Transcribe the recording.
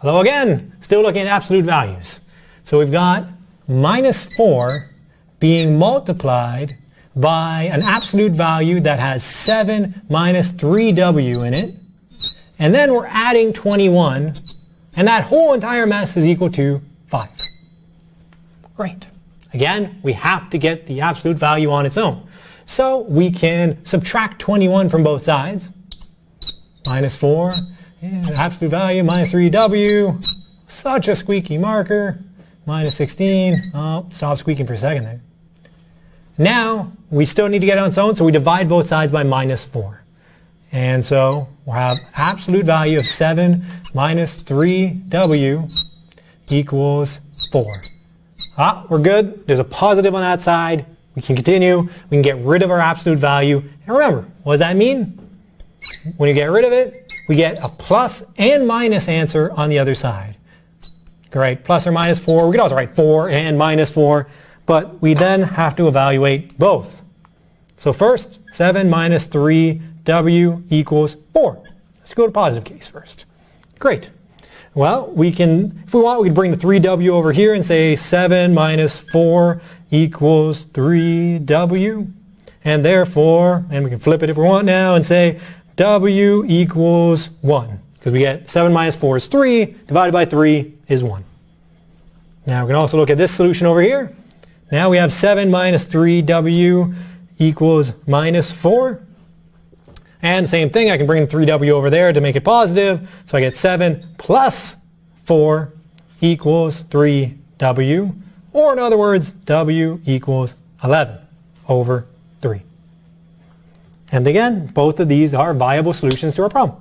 Hello again, still looking at absolute values. So we've got minus 4 being multiplied by an absolute value that has 7 minus 3w in it. And then we're adding 21, and that whole entire mess is equal to 5. Great. Again, we have to get the absolute value on its own. So we can subtract 21 from both sides. Minus 4, and absolute value, minus 3w. Such a squeaky marker. Minus 16. Oh, stop squeaking for a second there. Now, we still need to get it on its own, so we divide both sides by minus 4. And so we'll have absolute value of 7 minus 3w equals 4. Ah, we're good. There's a positive on that side. We can continue. We can get rid of our absolute value. And remember, what does that mean? When you get rid of it, we get a plus and minus answer on the other side. Great, plus or minus 4. We could also write 4 and minus 4, but we then have to evaluate both. So first, 7 minus 3w equals 4. Let's go to positive case first. Great. Well, we can, if we want, we can bring the 3w over here and say 7 minus 4 equals 3w. And therefore, and we can flip it if we want now and say w equals 1. Because we get 7 minus 4 is 3, divided by 3 is 1. Now we can also look at this solution over here. Now we have 7 minus 3w equals minus 4. And same thing, I can bring 3w over there to make it positive. So I get 7 plus 4 equals 3w. Or in other words, w equals 11 over 3. And again, both of these are viable solutions to our problem.